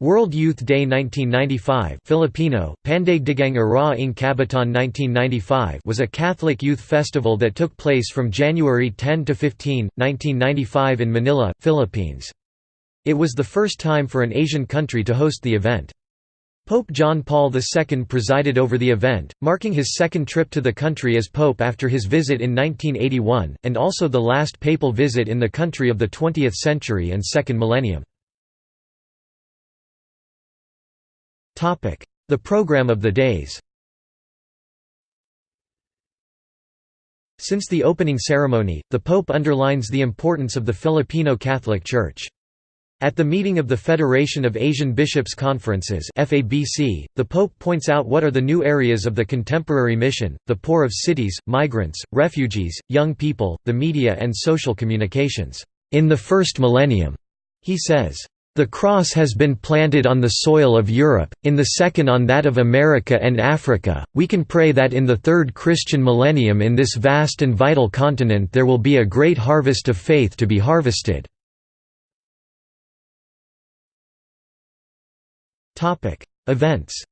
World Youth Day 1995 Filipino, Pandaigdigang Araw ng Kabataan 1995 was a Catholic youth festival that took place from January 10 to 15, 1995 in Manila, Philippines. It was the first time for an Asian country to host the event. Pope John Paul II presided over the event, marking his second trip to the country as pope after his visit in 1981, and also the last papal visit in the country of the 20th century and second millennium. The program of the days Since the opening ceremony, the Pope underlines the importance of the Filipino Catholic Church. At the meeting of the Federation of Asian Bishops' Conferences the Pope points out what are the new areas of the contemporary mission, the poor of cities, migrants, refugees, young people, the media and social communications. In the first millennium, he says, the cross has been planted on the soil of Europe, in the second on that of America and Africa. We can pray that in the third Christian millennium in this vast and vital continent there will be a great harvest of faith to be harvested. Topic: Events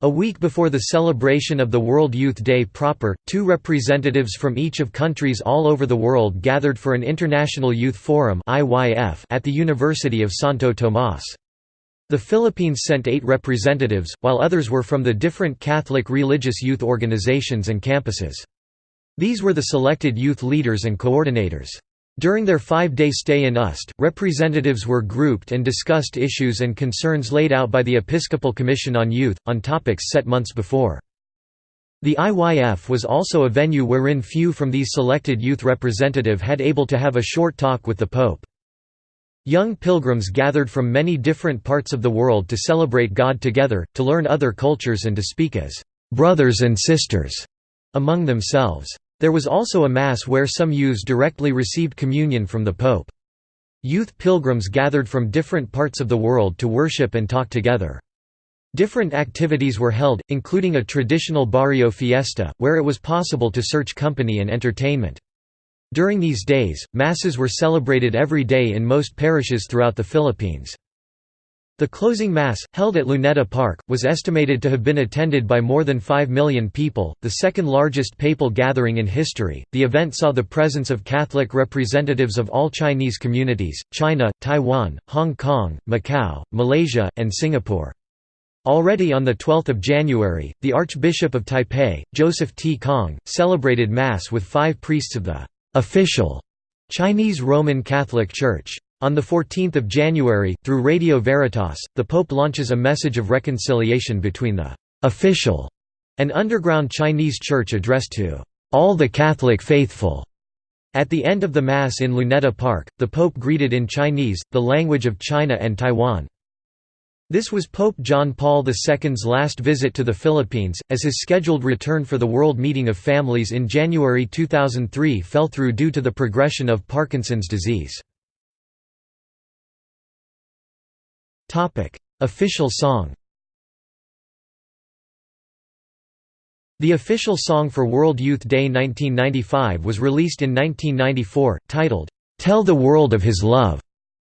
A week before the celebration of the World Youth Day proper, two representatives from each of countries all over the world gathered for an International Youth Forum at the University of Santo Tomas. The Philippines sent eight representatives, while others were from the different Catholic religious youth organizations and campuses. These were the selected youth leaders and coordinators. During their five-day stay in UST, representatives were grouped and discussed issues and concerns laid out by the Episcopal Commission on Youth, on topics set months before. The IYF was also a venue wherein few from these selected youth representative had able to have a short talk with the Pope. Young pilgrims gathered from many different parts of the world to celebrate God together, to learn other cultures and to speak as «brothers and sisters» among themselves. There was also a Mass where some youths directly received communion from the Pope. Youth pilgrims gathered from different parts of the world to worship and talk together. Different activities were held, including a traditional barrio fiesta, where it was possible to search company and entertainment. During these days, masses were celebrated every day in most parishes throughout the Philippines. The closing Mass, held at Luneta Park, was estimated to have been attended by more than 5 million people, the second largest papal gathering in history. The event saw the presence of Catholic representatives of all Chinese communities China, Taiwan, Hong Kong, Macau, Malaysia, and Singapore. Already on 12 January, the Archbishop of Taipei, Joseph T. Kong, celebrated Mass with five priests of the official Chinese Roman Catholic Church. On 14 January, through Radio Veritas, the Pope launches a message of reconciliation between the «official» and underground Chinese church addressed to «all the Catholic faithful». At the end of the Mass in Luneta Park, the Pope greeted in Chinese, the language of China and Taiwan. This was Pope John Paul II's last visit to the Philippines, as his scheduled return for the World Meeting of Families in January 2003 fell through due to the progression of Parkinson's disease. Official song. The official song for World Youth Day 1995 was released in 1994, titled, "'Tell the World of His Love",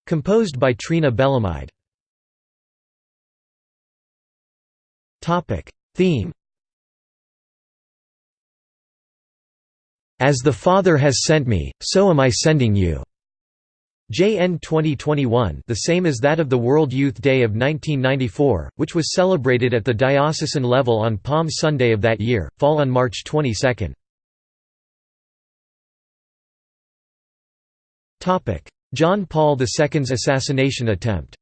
composed by Trina Belamide. Theme As the Father has sent me, so am I sending you. JN 2021 the same as that of the World Youth Day of 1994, which was celebrated at the diocesan level on Palm Sunday of that year, fall on March 22. John Paul II's assassination attempt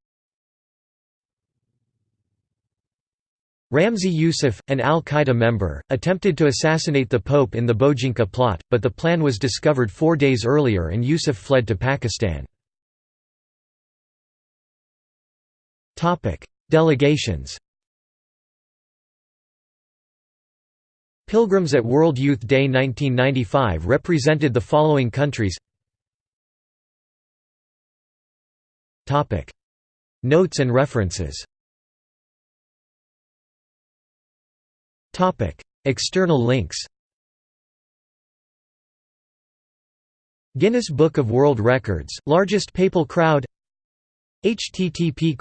Ramzi Youssef, an al-Qaeda member, attempted to assassinate the Pope in the Bojinka plot, but the plan was discovered four days earlier and Youssef fled to Pakistan. Topic: Delegations. Pilgrims at World Youth Day 1995 represented the following countries. Topic: Notes and references. Topic: External links. Guinness Book of World Records, largest papal crowd http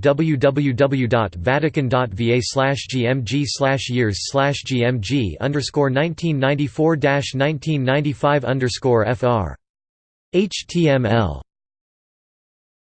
www.vatican.va gmg slash years gmg underscore 1994 1995 underscore fr html